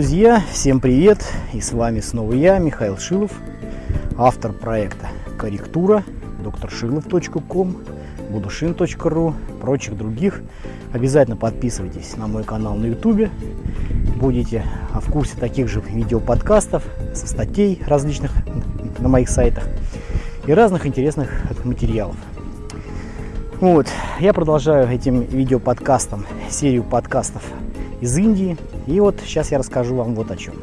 друзья, всем привет! И с вами снова я, Михаил Шилов, автор проекта «Корректура», докторшилов.ком, будушин.ру, прочих других. Обязательно подписывайтесь на мой канал на YouTube, будете в курсе таких же видеоподкастов, со статей различных на моих сайтах и разных интересных материалов. Вот, я продолжаю этим видеоподкастом серию подкастов из Индии. И вот сейчас я расскажу вам вот о чем.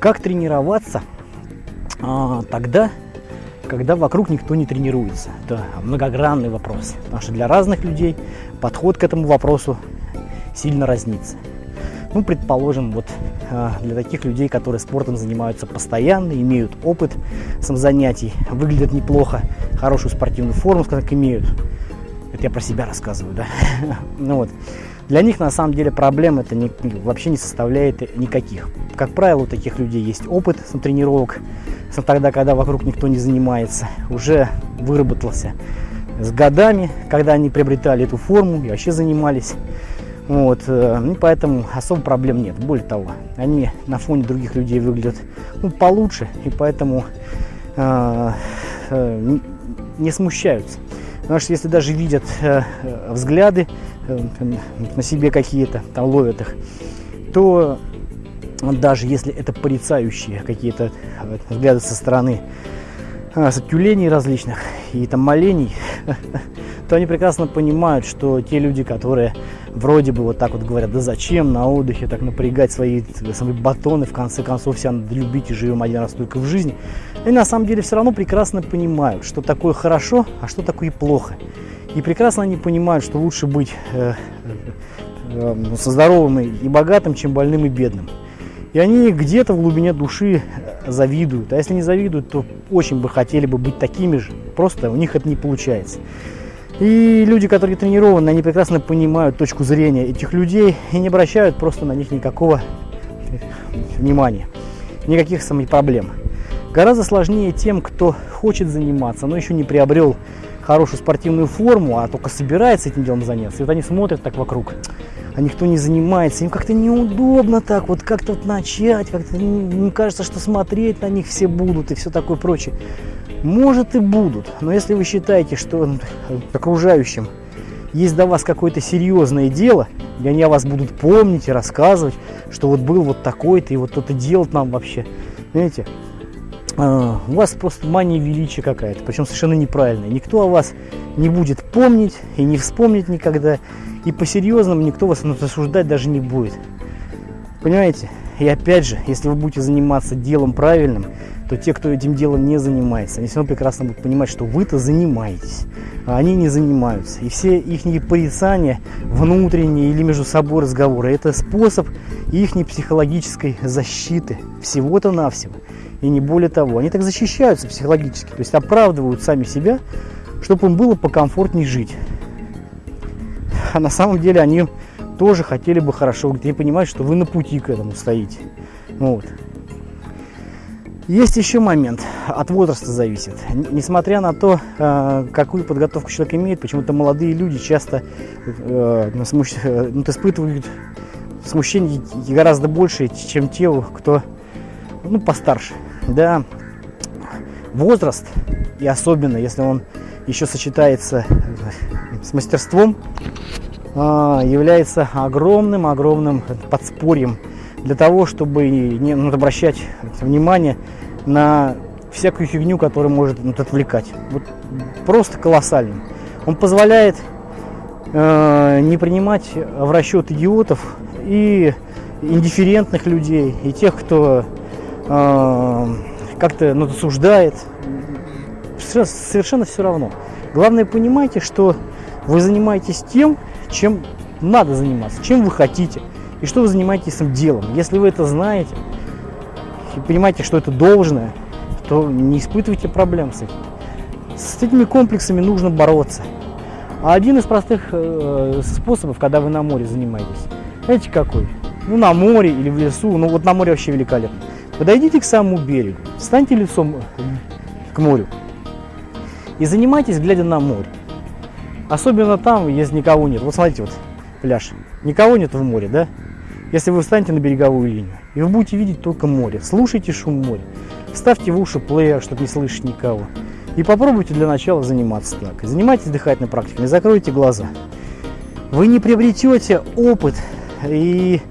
Как тренироваться а, тогда, когда вокруг никто не тренируется. Это многогранный вопрос. Потому что для разных людей подход к этому вопросу сильно разнится. Ну, предположим, вот а, для таких людей, которые спортом занимаются постоянно, имеют опыт сам занятий, выглядят неплохо, хорошую спортивную форму, скажем так, имеют. Это я про себя рассказываю, да. ну вот. Для них на самом деле проблем это не, вообще не составляет никаких. Как правило, у таких людей есть опыт тренировок, тогда, когда вокруг никто не занимается, уже выработался с годами, когда они приобретали эту форму и вообще занимались. Вот, э, ну, поэтому особо проблем нет. Более того, они на фоне других людей выглядят ну, получше, и поэтому э, э, не смущаются. Потому что если даже видят э, взгляды э, на себе какие-то, там ловят их, то даже если это порицающие какие-то э, взгляды со стороны э, тюленей различных и там молений, то они прекрасно понимают, что те люди, которые вроде бы вот так вот говорят, да зачем на отдыхе так напрягать свои, свои батоны, в конце концов, себя надо любить и живем один раз только в жизни, они на самом деле все равно прекрасно понимают, что такое хорошо, а что такое плохо. И прекрасно они понимают, что лучше быть э, э, э со здоровым и богатым, чем больным и бедным. И они где-то в глубине души э, завидуют. А если не завидуют, то очень бы хотели бы быть такими же. Просто у них это не получается. И люди, которые тренированы, они прекрасно понимают точку зрения этих людей и не обращают просто на них никакого внимания, никаких самих проблем. Гораздо сложнее тем, кто хочет заниматься, но еще не приобрел хорошую спортивную форму, а только собирается этим делом заняться. И вот они смотрят так вокруг, а никто не занимается, им как-то неудобно так, вот как-то вот начать, как-то им кажется, что смотреть на них все будут и все такое прочее. Может и будут, но если вы считаете, что окружающим есть до вас какое-то серьезное дело, и они о вас будут помнить и рассказывать, что вот был вот такой-то, и вот кто-то делать нам вообще, знаете, у вас просто мания величия какая-то, причем совершенно неправильная. Никто о вас не будет помнить и не вспомнит никогда, и по-серьезному никто вас осуждать даже не будет. Понимаете? И опять же, если вы будете заниматься делом правильным, то те, кто этим делом не занимается, они все равно прекрасно будут понимать, что вы-то занимаетесь, а они не занимаются. И все их порицания, внутренние или между собой разговоры, это способ их психологической защиты, всего-то навсего. И не более того, они так защищаются психологически, то есть оправдывают сами себя, чтобы им было покомфортнее жить. А на самом деле они тоже хотели бы хорошо, они понимают, что вы на пути к этому стоите. Вот. Есть еще момент, от возраста зависит. Несмотря на то, э, какую подготовку человек имеет, почему-то молодые люди часто э, ну, э, ну, испытывают смущение гораздо больше, чем те, кто ну, постарше. Да, возраст, и особенно если он еще сочетается с мастерством, является огромным-огромным подспорьем для того, чтобы не ну, обращать внимание на всякую фигню, которая может ну, отвлекать. Вот просто колоссальный. Он позволяет э, не принимать в расчет идиотов и индифферентных людей, и тех, кто э, как-то ну, осуждает. Совершенно все равно. Главное, понимайте, что вы занимаетесь тем, чем надо заниматься, чем вы хотите, и что вы занимаетесь этим делом. Если вы это знаете, и понимаете, что это должное, то не испытывайте проблем с этим. С этими комплексами нужно бороться. А один из простых э, способов, когда вы на море занимаетесь, знаете какой? Ну, на море или в лесу, ну вот на море вообще великолепно. Подойдите к самому берегу, встаньте лицом к морю и занимайтесь, глядя на море. Особенно там, если никого нет. Вот смотрите, вот пляж. Никого нет в море, да? если вы встанете на береговую линию, и вы будете видеть только море, слушайте шум моря, ставьте в уши плеер, чтобы не слышать никого, и попробуйте для начала заниматься так. Занимайтесь дыхательной практикой, не закройте глаза. Вы не приобретете опыт и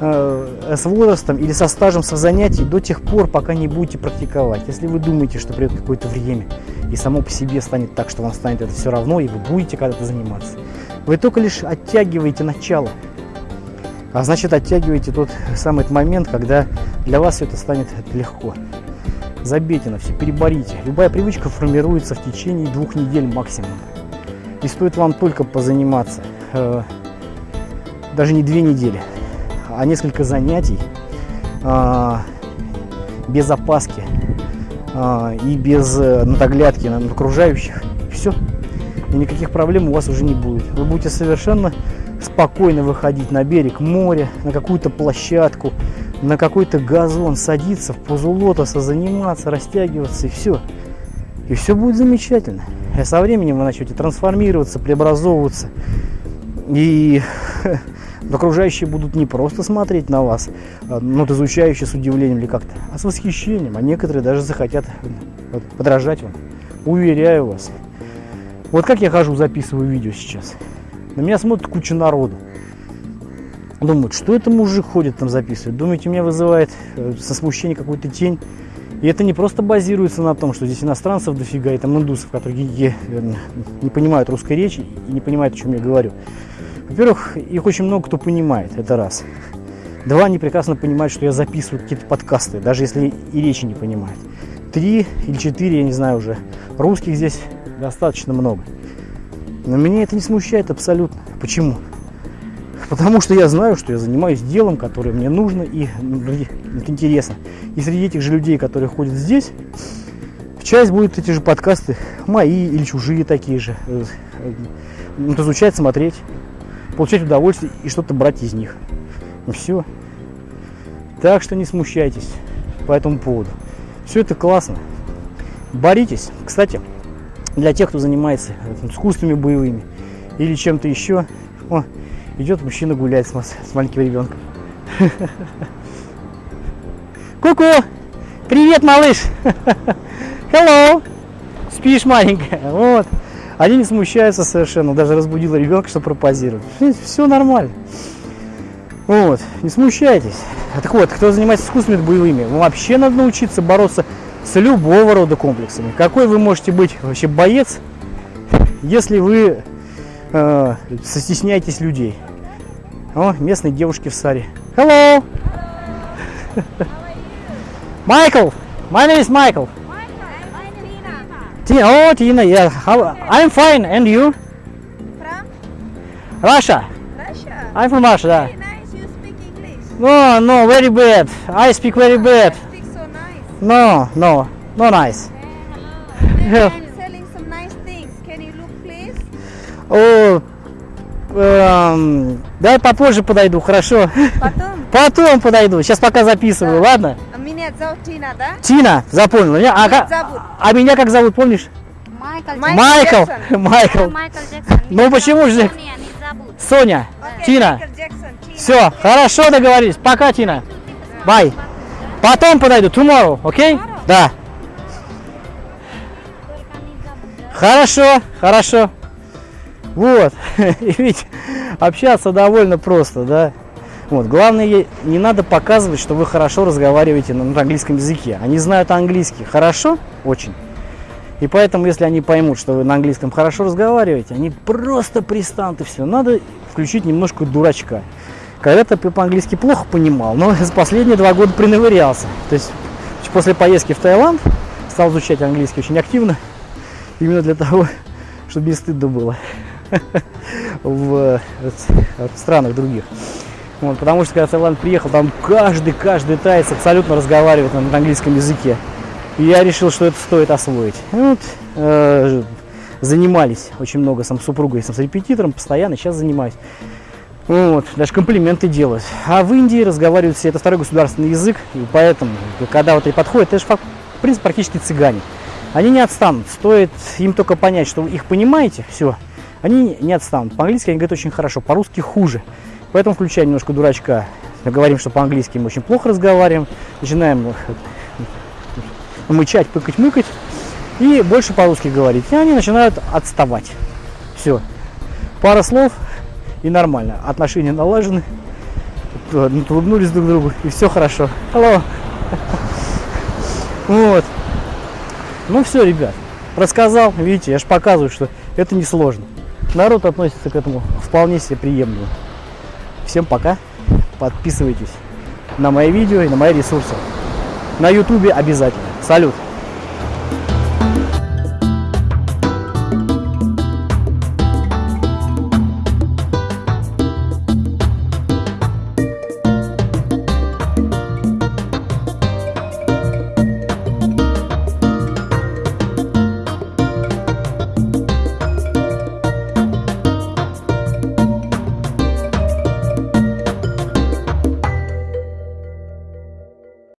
э, с возрастом или со стажем со занятий до тех пор, пока не будете практиковать. Если вы думаете, что придет какое-то время и само по себе станет так, что вам станет это все равно, и вы будете когда-то заниматься, вы только лишь оттягиваете начало. А значит, оттягиваете тот самый момент, когда для вас все это станет легко. Забейте на все, переборите. Любая привычка формируется в течение двух недель максимум. И стоит вам только позаниматься, э, даже не две недели, а несколько занятий, э, без опаски э, и без э, надоглядки на окружающих. Все. И никаких проблем у вас уже не будет. Вы будете совершенно спокойно выходить на берег моря, на какую-то площадку, на какой-то газон, садиться в позу лотоса, заниматься, растягиваться и все. И все будет замечательно. И со временем вы начнете трансформироваться, преобразовываться. И окружающие будут не просто смотреть на вас, а, ну, изучающие с удивлением или как-то, а с восхищением. А некоторые даже захотят подражать вам. Уверяю вас. Вот как я хожу, записываю видео сейчас. На меня смотрит куча народу. Думают, что это мужик ходит там записывает. Думаете, меня вызывает э, со смущения какую-то тень. И это не просто базируется на том, что здесь иностранцев дофига, и там индусов, которые э, не понимают русской речи и не понимают, о чем я говорю. Во-первых, их очень много кто понимает, это раз. Два, они прекрасно понимают, что я записываю какие-то подкасты, даже если и речи не понимают. Три или четыре, я не знаю уже, русских здесь достаточно много. Но меня это не смущает абсолютно. Почему? Потому что я знаю, что я занимаюсь делом, которое мне нужно и ну, интересно. И среди этих же людей, которые ходят здесь, часть будет эти же подкасты мои или чужие такие же. Э, э, изучать, смотреть, получать удовольствие и что-то брать из них. И все. Так что не смущайтесь по этому поводу. Все это классно. Боритесь. Кстати, для тех, кто занимается искусствами боевыми или чем-то еще. О, идет мужчина гулять с, с маленьким ребенком. Ку-ку! Привет, малыш! Hello! Спишь, маленькая? Вот. Они не смущаются совершенно, даже разбудила ребенка, чтобы пропозировать. Все нормально. Вот, не смущайтесь. Так вот, кто занимается искусствами боевыми, вообще надо научиться бороться с любого рода комплексами. Какой вы можете быть вообще боец, если вы э, стесняетесь людей? О, местные девушки в саре. Hello! Michael! My name is Michael. Tina. Oh, Tina, yeah. How, I'm fine. And you? From Russia. Russia. I'm from Russia. Very Да. nice. You speak English. No, no, very bad. I speak very bad. You speak so nice. No, no, no nice. Maybe I'm selling some nice things. Can you look, please? О, эм, давай попозже подойду, хорошо? Потом. Потом подойду. Сейчас пока записываю, ладно? Меня зовут Тина, да? Тина, запомнил. Меня, а, Как зовут? а меня как зовут, помнишь? Майкл Майкл Майкл. Джексон. Майкл. Майкл Джексон. Ну, почему же? Соня, не забудь. Соня. Окей, Тина. Все, хорошо договорились. Пока, Тина. Бай. Потом подойду. Tomorrow, окей? Да. Только не забудь, да? Хорошо, хорошо. Вот. И ведь общаться довольно просто, да. Вот. Главное, не надо показывать, что вы хорошо разговариваете на на английском языке. Они знают английский хорошо, очень. И поэтому, если они поймут, что вы на английском хорошо разговариваете, они просто пристанут и все. Надо включить немножко дурачка. Когда-то я по-английски плохо понимал, но за последние два года принавырялся. То есть после поездки в Таиланд стал изучать английский очень активно. Именно для того, чтобы не стыдно было в, в странах других. Вот, потому что когда в Таиланд приехал, там каждый, каждый таец абсолютно разговаривает на английском языке. И я решил, что это стоит освоить. Вот, э, занимались очень много сам с супругой, сам с репетитором, постоянно, сейчас занимаюсь. Вот, даже комплименты делают. А в Индии разговаривают все, это второй государственный язык, и поэтому, когда вот и подходят, это же, в принципе, практически цыгане. Они не отстанут, стоит им только понять, что вы их понимаете, все, они не отстанут. По-английски они говорят очень хорошо, по-русски хуже. Поэтому включай немножко дурачка. Говорим, что по-английски мы очень плохо разговариваем. Начинаем мычать, пыкать-мыкать. И больше по-русски говорить. И они начинают отставать. Все. Пара слов и нормально. Отношения налажены. Улыбнулись друг другу и все хорошо. Hello. Вот. Ну все, ребят. Рассказал, видите, я же показываю, что это не сложно. Народ относится к этому вполне себе приемлемо. Всем пока. Подписывайтесь на мои видео и на мои ресурсы. На ютубе обязательно. Салют.